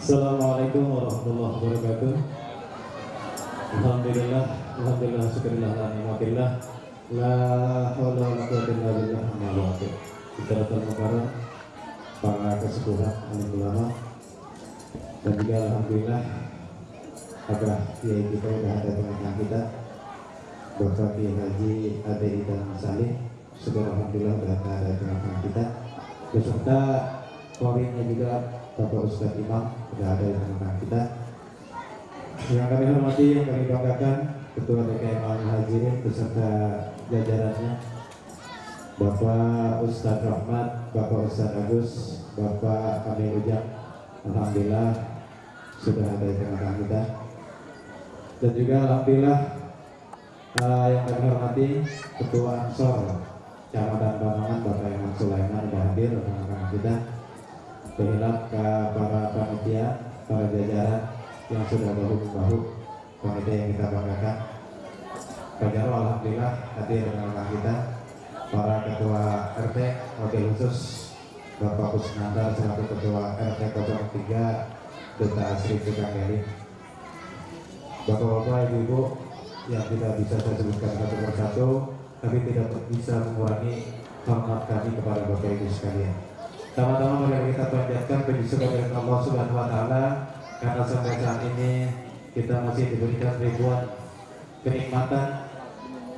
Assalamualaikum warahmatullahi wabarakatuh. Alhamdulillah, alhamdulillah, syukurillah, alhamdulillah. La haula wa la quwwata illa billah. Ba'du. Fitratul mukarram para kesepuhan alim ulama dan juga alhamdulillah ada kiai kita sudah ada tengah kita Bapak Kiai Haji Ade dan Salih sudah alhamdulillah sudah ada tengah kita beserta korinnya juga Bapak Ustadz Imam sudah ada di tengah kita. Yang kami hormati yang kami banggakan Ketua DKM Al Hajirin beserta jajarannya Bapak Ustadz Rahmat, Bapak Ustadz Agus, Bapak Kami Ujang. Alhamdulillah sudah ada di tengah kita. Dan juga Alhamdulillah uh, yang kami hormati Ketua Ansor Kecamatan Bamangan Bapak Iman Sulaiman sudah hadir di tengah kita Kehilap ke para panitia, para jajaran yang sudah bahu-bahu panitia yang kita banggakan. Pak Alhamdulillah hadir di tengah kita. Para ketua RT wakil khusus Bapak Kusnanda selaku ketua RT 03 Duta Asri Tukanggali Bapak-bapak, ibu-ibu yang tidak bisa saya sebutkan satu persatu tapi tidak bisa mengurangi hormat kami kepada Bapak Ibu sekalian. Tama-tama mari kita panjatkan puji syukur kepada Allah Subhanahu wa taala karena sampai saat ini kita masih diberikan ribuan kenikmatan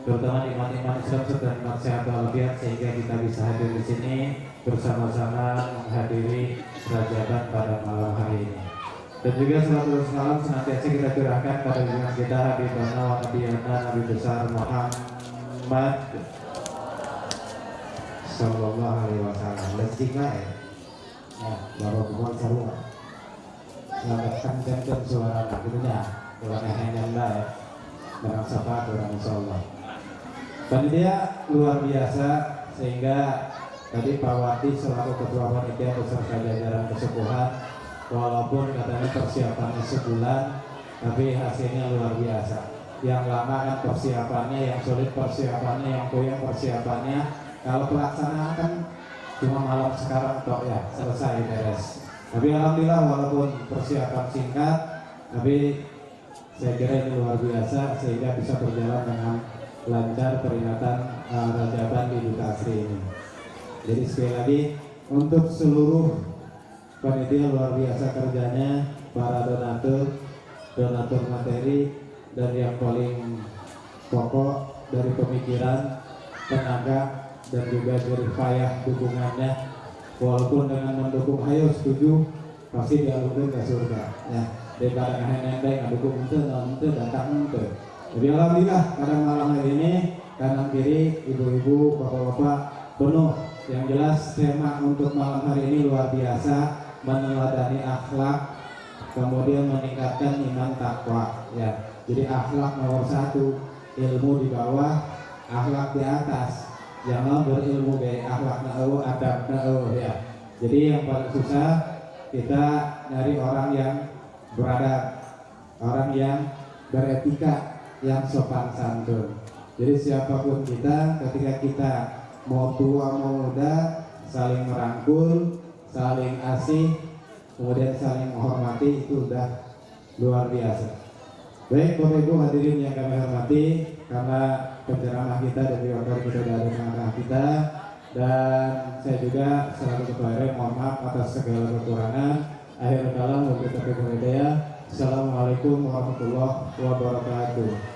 terutama iman-iman Islam serta nikmat sehat walafiat sehingga kita bisa hadir di sini bersama-sama menghadiri Rajaban pada malam hari ini. Dan juga selalu salam senantiasa kita curahkan pada junjungan kita Habibana wa Nabiyana Nabi besar Muhammad Sallallahu alaihi wasallam. Lesinglah ya. Ya, baru bukan seru. Selamatkan dan suara gitu ya. Orang yang ya. Dengan sapa orang insyaallah. Panitia luar biasa sehingga tadi Pak Wati selaku ketua panitia beserta jajaran kesepuhan walaupun katanya persiapannya sebulan tapi hasilnya luar biasa yang lama kan persiapannya yang sulit persiapannya yang koyak persiapannya kalau pelaksanaan kan cuma malam sekarang kok ya selesai beres tapi alhamdulillah walaupun persiapan singkat tapi saya kira ini luar biasa sehingga bisa berjalan dengan lancar peringatan uh, Rajaban di Asri ini. Jadi sekali lagi untuk seluruh panitia luar biasa kerjanya, para donatur, donatur materi dan yang paling pokok dari pemikiran, tenaga dan juga jerih payah dukungannya. Walaupun dengan mendukung ayo setuju pasti dialungkan ke surga. Ya, daripada nendeng dukung itu, itu datang itu. Jadi alhamdulillah pada malam hari ini kanan kiri ibu-ibu bapak-bapak penuh yang jelas tema untuk malam hari ini luar biasa meneladani akhlak kemudian meningkatkan iman takwa ya jadi akhlak nomor satu ilmu di bawah akhlak di atas jangan berilmu be akhlak nau adab nau ya jadi yang paling susah kita dari orang yang beradab orang yang beretika yang sopan santun. Jadi siapa pun kita, ketika kita mau tua mau muda, saling merangkul, saling asih, kemudian saling menghormati itu sudah luar biasa. Baik Bapak Ibu hadirin yang kami hormati, karena penceramah kita dan juga kita dari tengah kita dan saya juga selaku ketua mohon maaf atas segala kekurangan. Akhir kalam wabillahi taufiq Assalamualaikum warahmatullahi wabarakatuh.